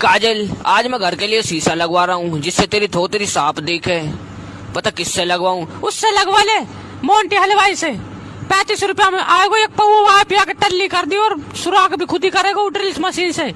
काजल, आज मैं घर के लिए शीशा लगवा रहा हूँ, जिससे तेरी थोतरी साफ़ दिखे। पता किससे लगवाऊं? उससे लगवा ले मोन्टी हलवाई से। पैंतीस रुपया में आएगा एक पऊ वहाँ पिया के टल्ली कर दी और सुराख भी खुद ही करेगा ड्रिल मशीन से।